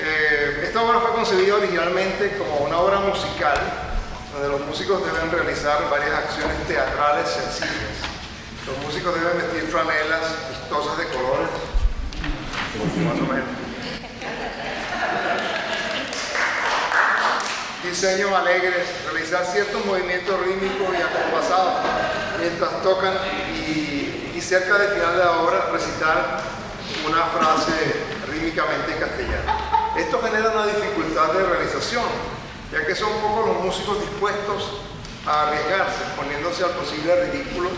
Eh, esta obra fue concebida originalmente como una obra musical donde los músicos deben realizar varias acciones teatrales sencillas. Los músicos deben vestir franelas vistosas de colores, más. Diseños alegres, realizar ciertos movimientos rítmicos y acompasados mientras tocan y, y cerca del final de la obra recitar una frase rítmicamente en castellano. Esto genera una dificultad de realización, ya que son pocos los músicos dispuestos a arriesgarse, poniéndose al posible ridículo,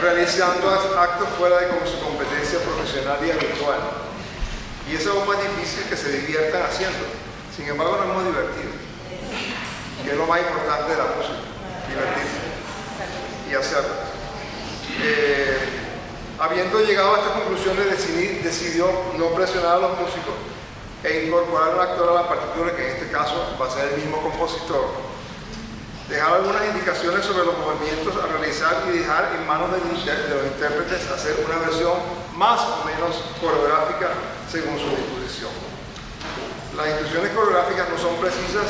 realizando actos fuera de su competencia profesional y habitual. Y eso es aún más difícil que se diviertan haciendo. Sin embargo, nos hemos divertido. Y es lo más importante de la música, divertirse y hacerlo. Eh, habiendo llegado a esta conclusión, decidió no presionar a los músicos e incorporar un actor a la partitura, que en este caso va a ser el mismo compositor. Dejar algunas indicaciones sobre los movimientos a realizar y dejar en manos de los intérpretes hacer una versión más o menos coreográfica según su disposición. Las instrucciones coreográficas no son precisas,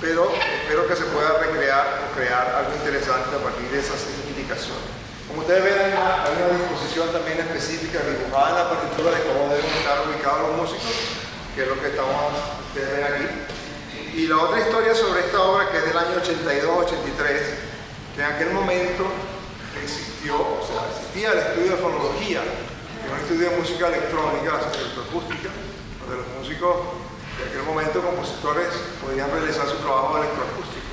pero espero que se pueda recrear o crear algo interesante a partir de esas indicaciones. Como ustedes ven, hay una, disposición también específica dibujada en la partitura de cómo deben estar ubicados los músicos, que es lo que estamos, ustedes ven aquí. Y la otra historia sobre esta obra, que es del año 82-83, que en aquel momento existió, o sea, existía el estudio de fonología, que es un estudio de música electrónica, electroacústica, donde los músicos de aquel momento, compositores, podían realizar su trabajo electroacústico.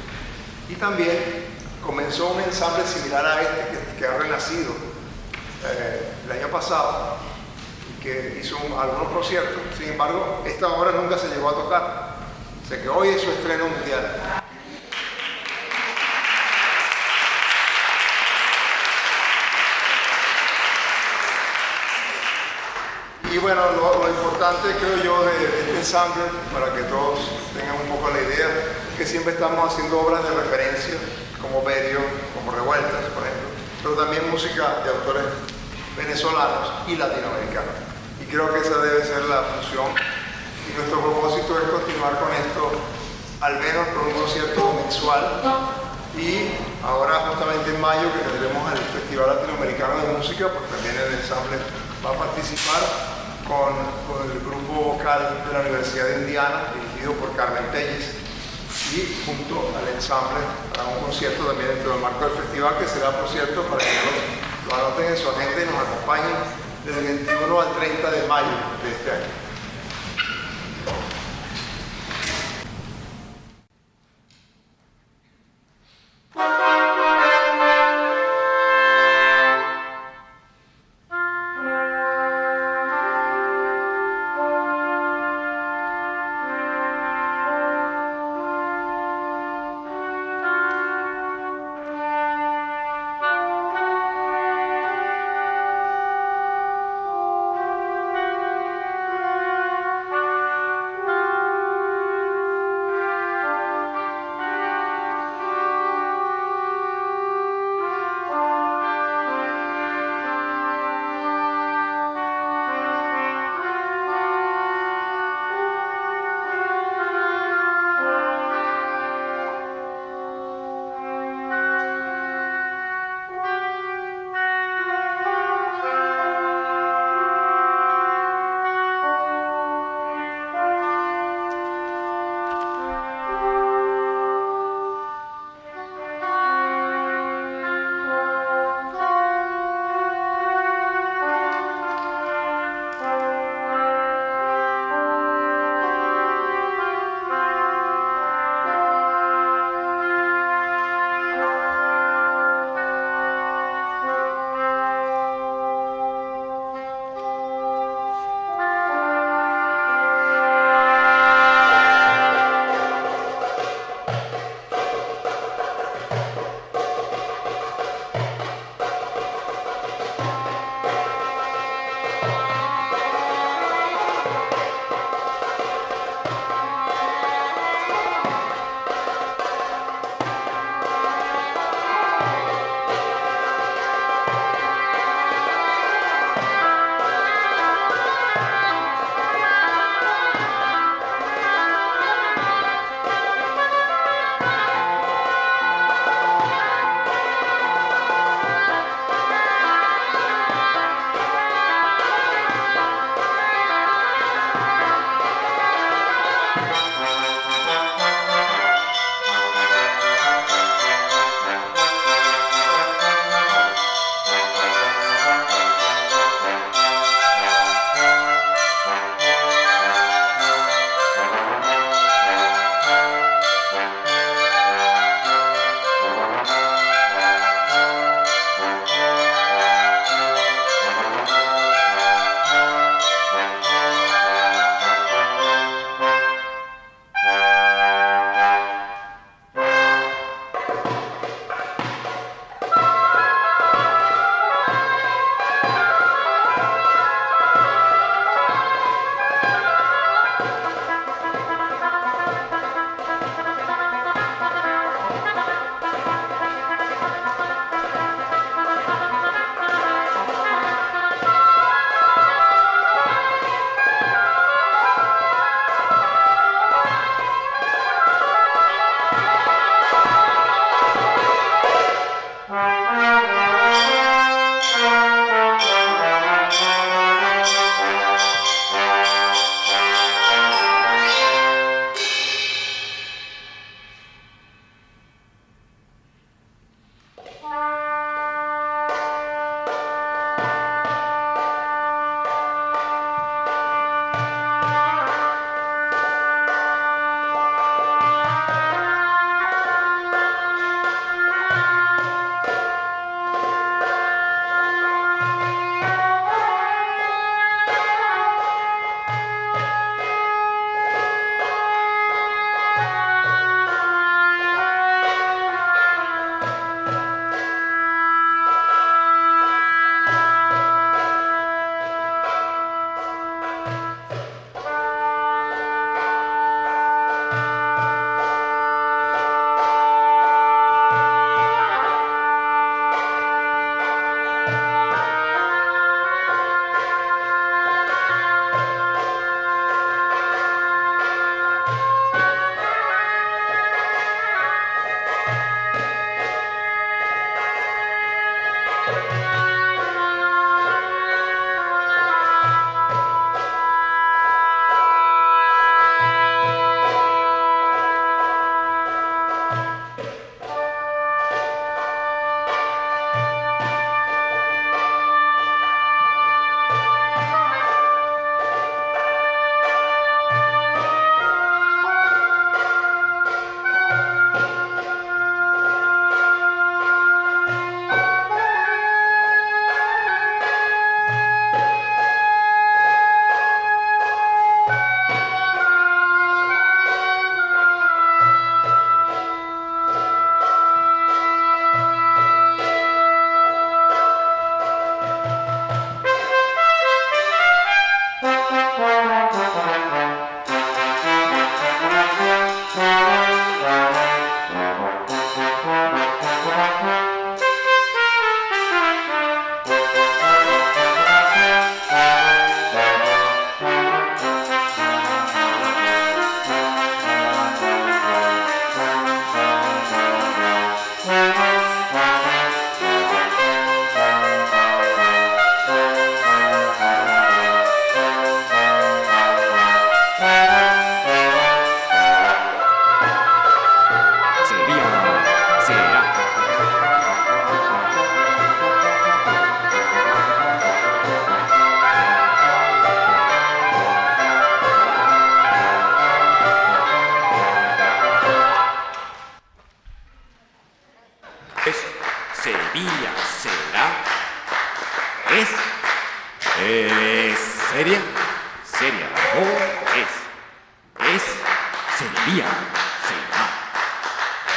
Y también comenzó un ensamble similar a este que, ha renacido eh, el año pasado que hizo algunos conciertos. Sin embargo, esta obra nunca se llegó a tocar. O sea que hoy es su estreno mundial. Y bueno, lo, importante creo yo de, este ensamble, para que todos tengan un poco la idea, es que siempre estamos haciendo obras de referencia como Berio, como Revueltas, por ejemplo, pero también música de autores venezolanos y latinoamericanos. Creo que esa debe ser la función. Y nuestro propósito es continuar con esto, al menos con un concierto mensual. Y ahora, justamente en mayo, que tendremos el Festival Latinoamericano de Música, pues también el ensamble va a participar con, con el grupo vocal de la Universidad de Indiana, dirigido por Carmen Telles y junto al ensamble para un concierto también dentro del marco del festival que será por cierto para que lo, lo anoten en su agenda y nos acompañen desde el 21 al 30 de mayo de este año.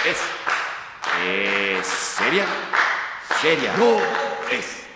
Es. Es seria. Seria. No es.